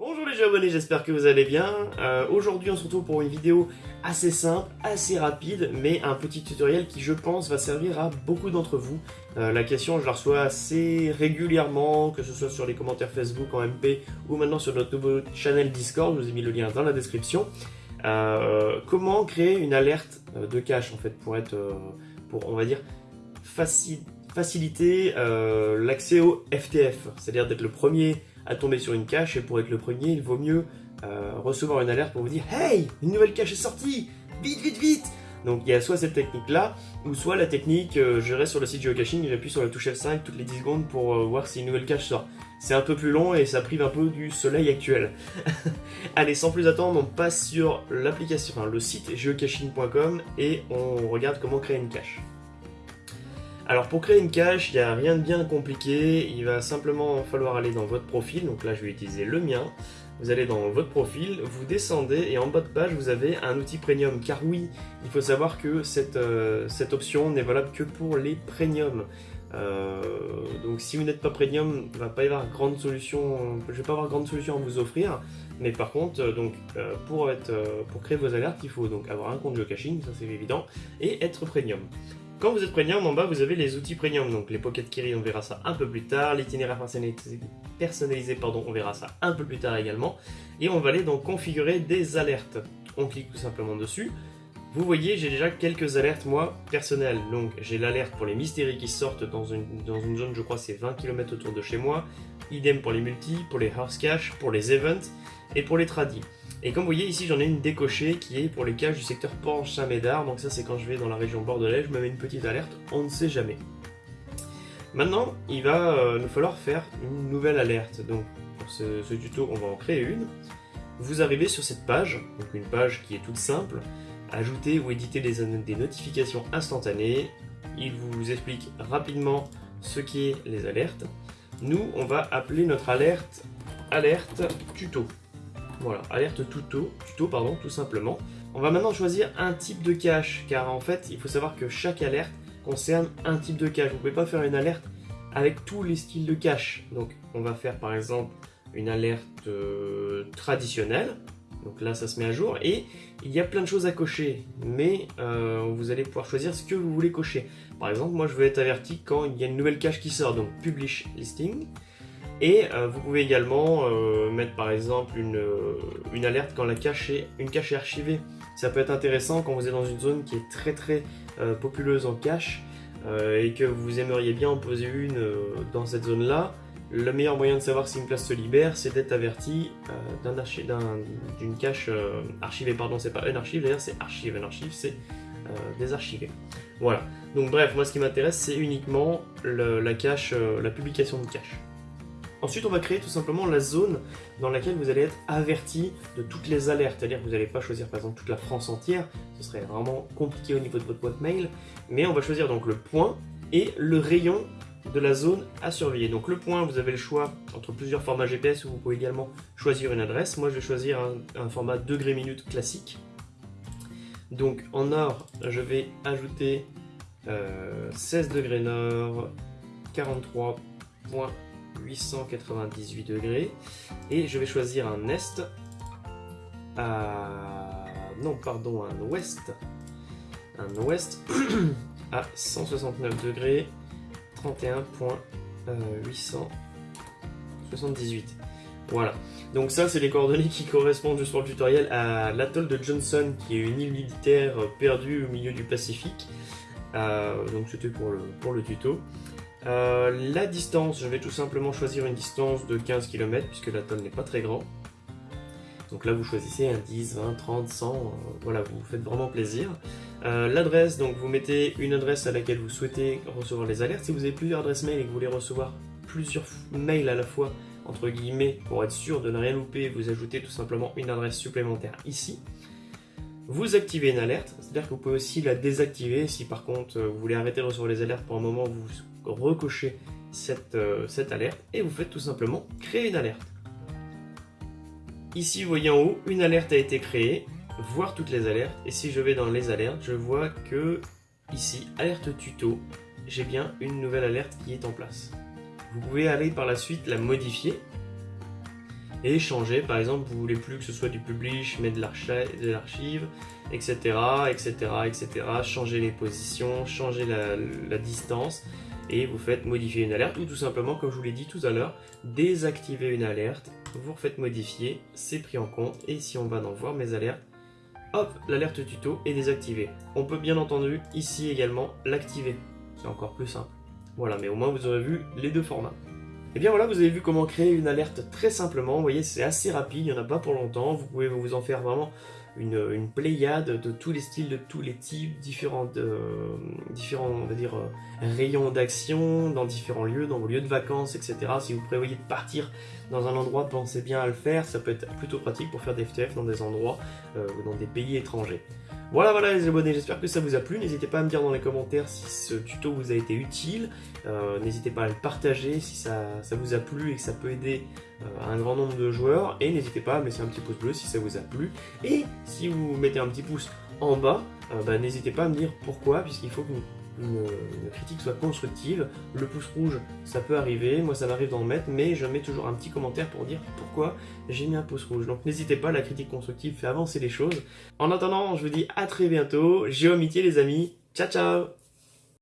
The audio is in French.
Bonjour les abonnés, j'espère que vous allez bien. Euh, Aujourd'hui on se retrouve pour une vidéo assez simple, assez rapide, mais un petit tutoriel qui je pense va servir à beaucoup d'entre vous. Euh, la question je la reçois assez régulièrement, que ce soit sur les commentaires Facebook en MP ou maintenant sur notre nouveau channel Discord, je vous ai mis le lien dans la description. Euh, comment créer une alerte de cache en fait pour être, faciliter l'accès au FTF, c'est-à-dire d'être le premier à tomber sur une cache et pour être le premier, il vaut mieux euh, recevoir une alerte pour vous dire Hey, une nouvelle cache est sortie Vite, vite, vite Donc il y a soit cette technique-là, ou soit la technique, euh, je reste sur le site geocaching et j'appuie sur la touche F5 toutes les 10 secondes pour euh, voir si une nouvelle cache sort. C'est un peu plus long et ça prive un peu du soleil actuel. Allez, sans plus attendre, on passe sur l'application, enfin le site geocaching.com et on regarde comment créer une cache. Alors pour créer une cache, il n'y a rien de bien compliqué, il va simplement falloir aller dans votre profil, donc là je vais utiliser le mien. Vous allez dans votre profil, vous descendez et en bas de page vous avez un outil premium. Car oui, il faut savoir que cette, euh, option n'est valable que pour les premiums. Euh, donc si vous n'êtes pas premium, il va pas y avoir grande solution, je vais pas avoir grande solution à vous offrir. Mais par contre, euh, donc pour créer vos alertes, il faut donc avoir un compte geocaching, ça c'est évident, et être premium. Quand vous êtes premium, en bas vous avez les outils premium, donc les Pocket Kiri, on verra ça un peu plus tard, l'itinéraire personnalisé, pardon, on verra ça un peu plus tard également, et on va aller donc configurer des alertes. On clique tout simplement dessus. Vous voyez, j'ai déjà quelques alertes moi personnelles. Donc j'ai l'alerte pour les mystéries qui sortent dans une, dans une zone, je crois c'est 20 km autour de chez moi. Idem pour les multi, pour les house cache, pour les events et pour les tradis. Et comme vous voyez ici j'en ai une décochée qui est pour les caches du secteur Port-Saint-Médard. Donc ça c'est quand je vais dans la région bordelaise, je me mets une petite alerte, on ne sait jamais. Maintenant il va euh, nous falloir faire une nouvelle alerte. Donc pour ce, ce tuto on va en créer une. Vous arrivez sur cette page, donc une page qui est toute simple. Ajouter ou éditer des, des notifications instantanées. Il vous explique rapidement ce qu'est les alertes. Nous on va appeler notre alerte alerte tuto. Voilà, alerte tuto, tuto pardon, tout simplement. On va maintenant choisir un type de cache, car en fait, il faut savoir que chaque alerte concerne un type de cache. Vous ne pouvez pas faire une alerte avec tous les styles de cache. Donc, on va faire par exemple une alerte euh, traditionnelle. Donc là, ça se met à jour. Et il y a plein de choses à cocher, mais euh, vous allez pouvoir choisir ce que vous voulez cocher. Par exemple, moi, je veux être averti quand il y a une nouvelle cache qui sort, donc Publish Listing. Et euh, vous pouvez également euh, mettre par exemple une, euh, une, alerte quand la cache est, une cache est archivée. Ça peut être intéressant quand vous êtes dans une zone qui est très très populeuse en cache et que vous aimeriez bien en poser une dans cette zone là. Le meilleur moyen de savoir si une place se libère, c'est d'être averti d'une cache archivée. Pardon, c'est pas un archive, d'ailleurs c'est archive. Un archive, c'est désarchivé. Voilà. Donc bref, moi ce qui m'intéresse, c'est uniquement la cache, la publication de cache. Ensuite, on va créer tout simplement la zone dans laquelle vous allez être averti de toutes les alertes. C'est-à-dire que vous n'allez pas choisir par exemple toute la France entière, ce serait vraiment compliqué au niveau de votre boîte mail. Mais on va choisir donc le point et le rayon de la zone à surveiller. Donc le point, vous avez le choix entre plusieurs formats GPS où vous pouvez également choisir une adresse. Moi, je vais choisir un, format degré minute classique. Donc en nord, je vais ajouter euh, 16 degrés nord, 43 points 898 degrés. Et je vais choisir un est. À non pardon un ouest. Un ouest à 169 degrés 31.878 voilà. Donc ça c'est les coordonnées qui correspondent juste pour le tutoriel à l'atoll de Johnson qui est une île militaire perdue au milieu du Pacifique. Euh, donc c'était pour le, pour le tuto euh, la distance, je vais tout simplement choisir une distance de 15 km puisque l'atoll n'est pas très grand. Donc là vous choisissez un 10, 20, 30, 100, euh, voilà, vous faites vraiment plaisir. Euh, L'adresse, donc vous mettez une adresse à laquelle vous souhaitez recevoir les alertes. Si vous avez plusieurs adresses mail et que vous voulez recevoir plusieurs mails à la fois, entre guillemets, pour être sûr de ne rien louper, vous ajoutez tout simplement une adresse supplémentaire ici. Vous activez une alerte, c'est-à-dire que vous pouvez aussi la désactiver si par contre vous voulez arrêter de recevoir les alertes pour un moment, recochez cette, euh, cette alerte et vous faites tout simplement créer une alerte. Ici, vous voyez en haut, une alerte a été créée, voir toutes les alertes. Et si je vais dans les alertes, je vois que ici, alerte tuto, j'ai bien une nouvelle alerte qui est en place. Vous pouvez aller par la suite la modifier. et changer. Par exemple, vous voulez plus que ce soit du publish, mais de l'archive, etc., etc., etc. Changer les positions, changer la distance et vous faites modifier une alerte ou tout simplement, comme je vous l'ai dit tout à l'heure, désactiver une alerte, vous refaites modifier, c'est pris en compte et si on va dans voir mes alertes, hop, l'alerte tuto est désactivée. On peut bien entendu ici également l'activer, c'est encore plus simple. Voilà, mais au moins vous aurez vu les deux formats. Et bien voilà, vous avez vu comment créer une alerte très simplement. Vous voyez, c'est assez rapide, il n'y en a pas pour longtemps. Vous pouvez vous en faire vraiment une, pléiade de tous les styles, de tous les types, différents, euh, différents euh, rayons d'action dans différents lieux, dans vos lieux de vacances, etc. Si vous prévoyez de partir dans un endroit, pensez bien à le faire. Ça peut être plutôt pratique pour faire des FTF dans des endroits euh, dans des pays étrangers. Voilà, voilà les abonnés, j'espère que ça vous a plu. N'hésitez pas à me dire dans les commentaires si ce tuto vous a été utile. Euh, n'hésitez pas à le partager si ça, vous a plu et que ça peut aider euh, un grand nombre de joueurs. Et n'hésitez pas à me laisser un petit pouce bleu si ça vous a plu. Et si vous mettez un petit pouce en bas, euh, bah, n'hésitez pas à me dire pourquoi, puisqu'il faut que une, critique soit constructive. Le pouce rouge, ça peut arriver, moi ça m'arrive d'en mettre, mais je mets toujours un petit commentaire pour dire pourquoi j'ai mis un pouce rouge. Donc n'hésitez pas, la critique constructive fait avancer les choses. En attendant, je vous dis à très bientôt, j'ai omité les amis, ciao ciao